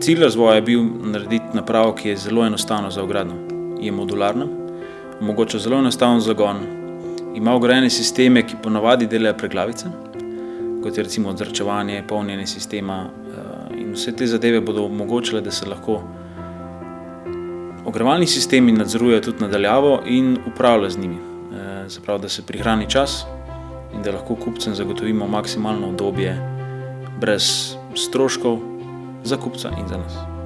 cilj razvoja je bil narediti napravo, ki je zelo enostavna za ugradnjo. Je modularna, omogoča zelo enostaven zagon, ima vgrajene sisteme, ki ponavadi delajo preglavice, kot je recimo odzračevanje, polnjenje sistema eh, in vse te zadeve bodo omogočile, da se lahko ogrevalni sistemi nadzorujejo tudi nadaljavo in upravlja z njimi. Eh, se pravi, da se prihrani čas in da lahko kupcem zagotovimo maksimalno obdobje brez stroškov za kupca in za nas.